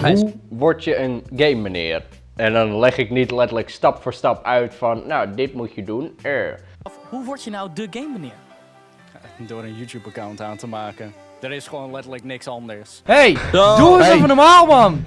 hoe word je een game meneer? En dan leg ik niet letterlijk stap voor stap uit van, nou, dit moet je doen. Er. Hoe word je nou de game meneer? Door een YouTube account aan te maken. Er is gewoon letterlijk niks anders. Hey, doe eens even normaal man!